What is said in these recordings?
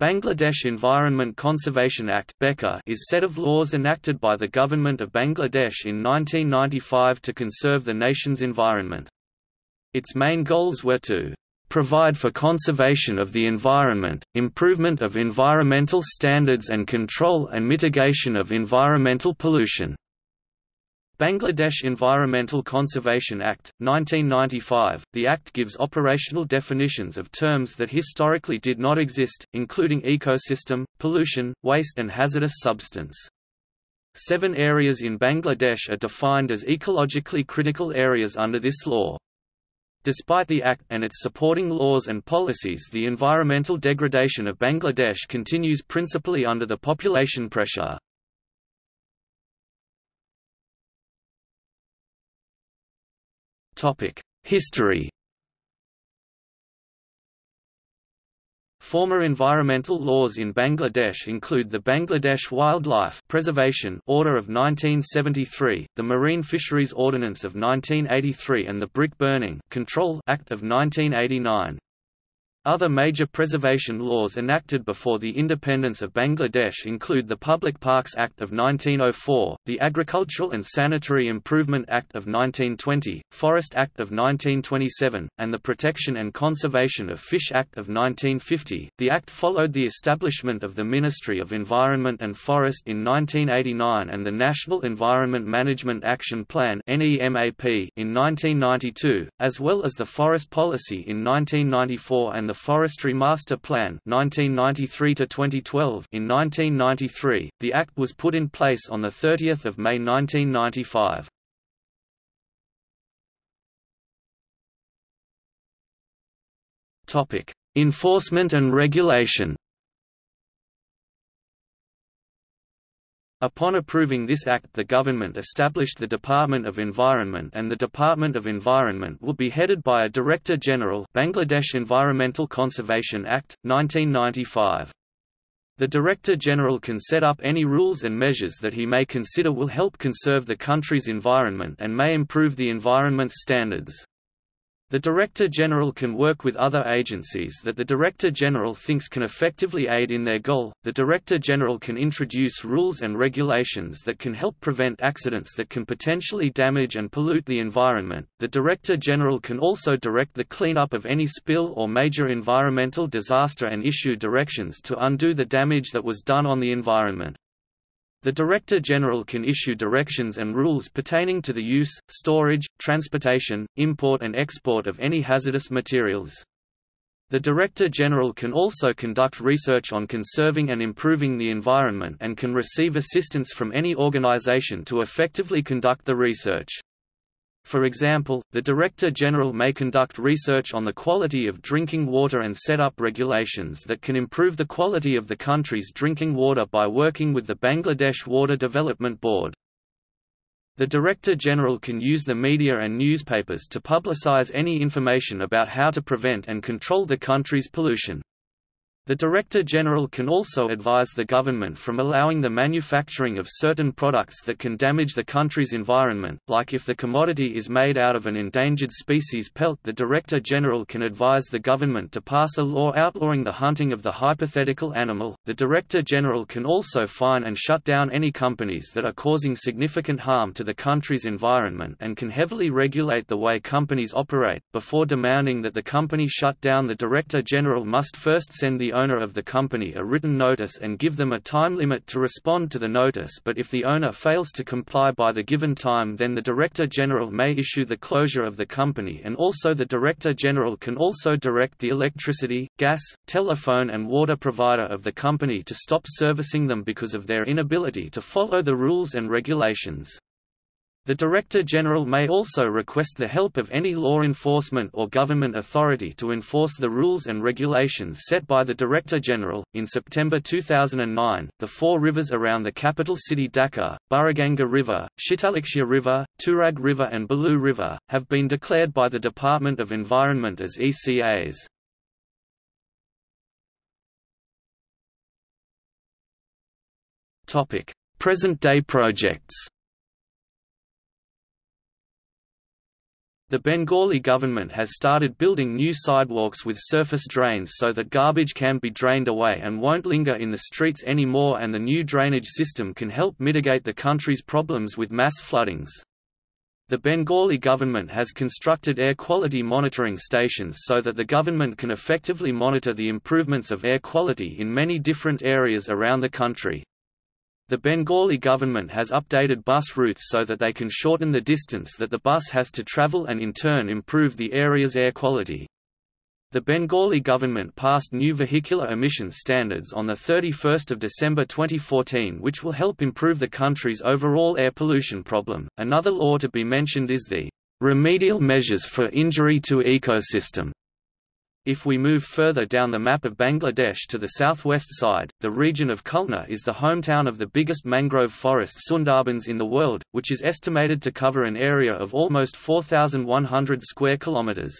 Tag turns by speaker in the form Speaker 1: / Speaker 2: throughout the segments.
Speaker 1: Bangladesh Environment Conservation Act is set of laws enacted by the Government of Bangladesh in 1995 to conserve the nation's environment. Its main goals were to provide for conservation of the environment, improvement of environmental standards and control and mitigation of environmental pollution. Bangladesh Environmental Conservation Act, 1995 The Act gives operational definitions of terms that historically did not exist, including ecosystem, pollution, waste and hazardous substance. Seven areas in Bangladesh are defined as ecologically critical areas under this law. Despite the Act and its supporting laws and policies the environmental degradation of Bangladesh continues principally under the population pressure. History Former environmental laws in Bangladesh include the Bangladesh Wildlife Preservation Order of 1973, the Marine Fisheries Ordinance of 1983 and the Brick Burning Control Act of 1989. Other major preservation laws enacted before the independence of Bangladesh include the Public Parks Act of 1904, the Agricultural and Sanitary Improvement Act of 1920, Forest Act of 1927, and the Protection and Conservation of Fish Act of 1950. The act followed the establishment of the Ministry of Environment and Forest in 1989 and the National Environment Management Action Plan (NEMAP) in 1992, as well as the Forest Policy in 1994 and the Forestry Master Plan 1993 -2012 in 1993, the Act was put in place on 30 May 1995. Enforcement and regulation Upon approving this act the government established the Department of Environment and the Department of Environment will be headed by a Director General Bangladesh Environmental Conservation Act, 1995. The Director General can set up any rules and measures that he may consider will help conserve the country's environment and may improve the environment's standards. The Director General can work with other agencies that the Director General thinks can effectively aid in their goal. The Director General can introduce rules and regulations that can help prevent accidents that can potentially damage and pollute the environment. The Director General can also direct the cleanup of any spill or major environmental disaster and issue directions to undo the damage that was done on the environment. The Director General can issue directions and rules pertaining to the use, storage, transportation, import and export of any hazardous materials. The Director General can also conduct research on conserving and improving the environment and can receive assistance from any organization to effectively conduct the research. For example, the Director General may conduct research on the quality of drinking water and set up regulations that can improve the quality of the country's drinking water by working with the Bangladesh Water Development Board. The Director General can use the media and newspapers to publicize any information about how to prevent and control the country's pollution. The Director General can also advise the government from allowing the manufacturing of certain products that can damage the country's environment, like if the commodity is made out of an endangered species pelt the Director General can advise the government to pass a law outlawing the hunting of the hypothetical animal. The Director General can also fine and shut down any companies that are causing significant harm to the country's environment and can heavily regulate the way companies operate. Before demanding that the company shut down the Director General must first send the owner of the company a written notice and give them a time limit to respond to the notice but if the owner fails to comply by the given time then the Director General may issue the closure of the company and also the Director General can also direct the electricity, gas, telephone and water provider of the company to stop servicing them because of their inability to follow the rules and regulations. The Director General may also request the help of any law enforcement or government authority to enforce the rules and regulations set by the Director General. In September 2009, the four rivers around the capital city Dhaka, Buriganga River, Shitalakshya River, Turag River, and Balu River, have been declared by the Department of Environment as ECAs. Present day projects The Bengali government has started building new sidewalks with surface drains so that garbage can be drained away and won't linger in the streets anymore and the new drainage system can help mitigate the country's problems with mass floodings. The Bengali government has constructed air quality monitoring stations so that the government can effectively monitor the improvements of air quality in many different areas around the country. The Bengali government has updated bus routes so that they can shorten the distance that the bus has to travel and in turn improve the area's air quality. The Bengali government passed new vehicular emissions standards on 31 December 2014 which will help improve the country's overall air pollution problem. Another law to be mentioned is the Remedial Measures for Injury to Ecosystem if we move further down the map of Bangladesh to the southwest side, the region of Khulna is the hometown of the biggest mangrove forest Sundarbans in the world, which is estimated to cover an area of almost 4,100 square kilometers.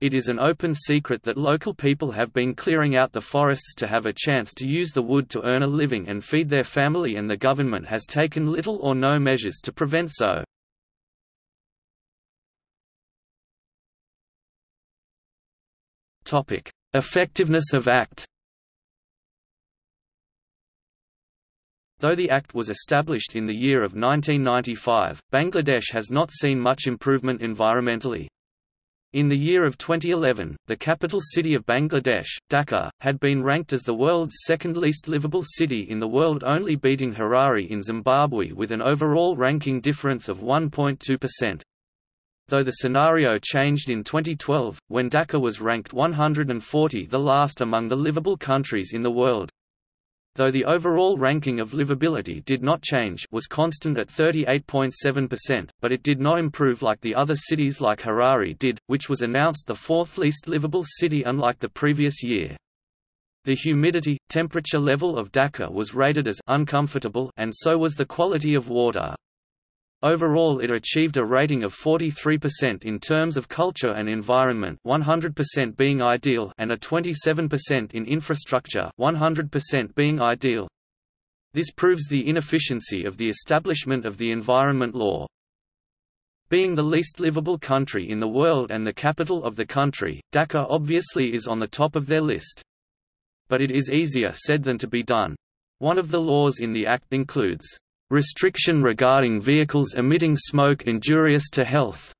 Speaker 1: It is an open secret that local people have been clearing out the forests to have a chance to use the wood to earn a living and feed their family and the government has taken little or no measures to prevent so. Topic: Effectiveness of Act. Though the Act was established in the year of 1995, Bangladesh has not seen much improvement environmentally. In the year of 2011, the capital city of Bangladesh, Dhaka, had been ranked as the world's second least livable city in the world only beating Harare in Zimbabwe with an overall ranking difference of 1.2% though the scenario changed in 2012, when Dhaka was ranked 140 the last among the livable countries in the world. Though the overall ranking of livability did not change was constant at 38.7%, but it did not improve like the other cities like Harare did, which was announced the fourth least livable city unlike the previous year. The humidity, temperature level of Dhaka was rated as uncomfortable and so was the quality of water. Overall it achieved a rating of 43% in terms of culture and environment 100% being ideal and a 27% in infrastructure 100% being ideal. This proves the inefficiency of the establishment of the environment law. Being the least livable country in the world and the capital of the country, Dhaka obviously is on the top of their list. But it is easier said than to be done. One of the laws in the Act includes restriction regarding vehicles emitting smoke injurious to health.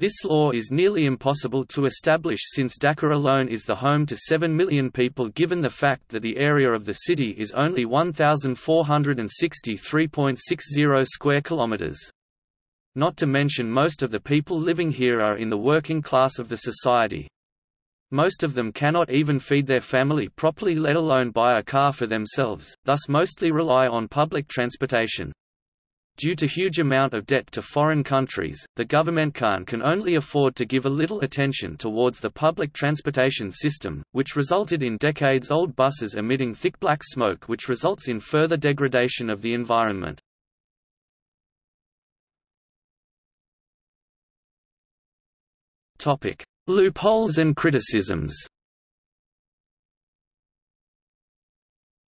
Speaker 1: This law is nearly impossible to establish since Dhaka alone is the home to 7 million people given the fact that the area of the city is only 1,463.60 square kilometers. Not to mention most of the people living here are in the working class of the society. Most of them cannot even feed their family properly let alone buy a car for themselves, thus mostly rely on public transportation. Due to huge amount of debt to foreign countries, the government can, can only afford to give a little attention towards the public transportation system, which resulted in decades-old buses emitting thick black smoke which results in further degradation of the environment. Topic: Loopholes and criticisms.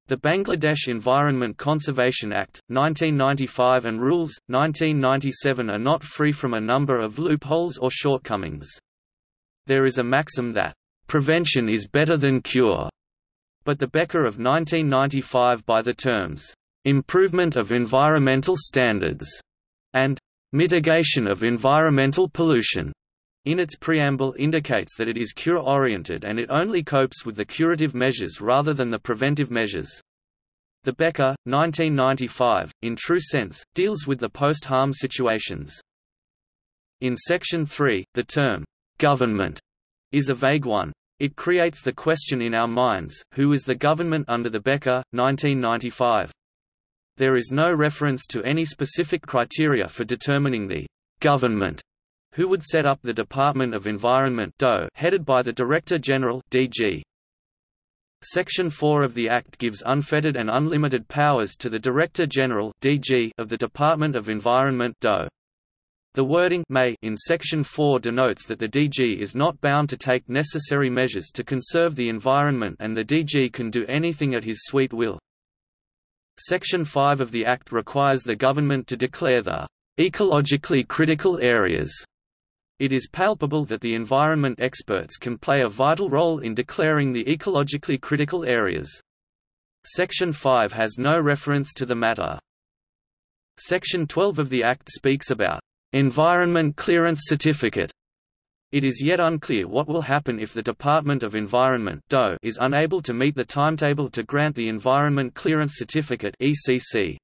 Speaker 1: The Bangladesh Environment Conservation Act, 1995 and Rules, 1997 are not free from a number of loopholes or shortcomings. There is a maxim that, "...prevention is better than cure", but the BECA of 1995 by the terms, "...improvement of environmental standards", and "...mitigation of environmental pollution", in its preamble indicates that it is cure-oriented and it only copes with the curative measures rather than the preventive measures. The BECA, 1995, in true sense, deals with the post-harm situations. In Section 3, the term, "'government' is a vague one. It creates the question in our minds, who is the government under the BECA, 1995? There is no reference to any specific criteria for determining the government who would set up the Department of Environment headed by the Director General DG. Section 4 of the Act gives unfettered and unlimited powers to the Director General DG of the Department of Environment DOE. The wording may in Section 4 denotes that the DG is not bound to take necessary measures to conserve the environment and the DG can do anything at his sweet will. Section 5 of the Act requires the government to declare the ecologically critical areas It is palpable that the environment experts can play a vital role in declaring the ecologically critical areas. Section 5 has no reference to the matter. Section 12 of the Act speaks about Environment Clearance Certificate. It is yet unclear what will happen if the Department of Environment is unable to meet the timetable to grant the Environment Clearance Certificate ECC.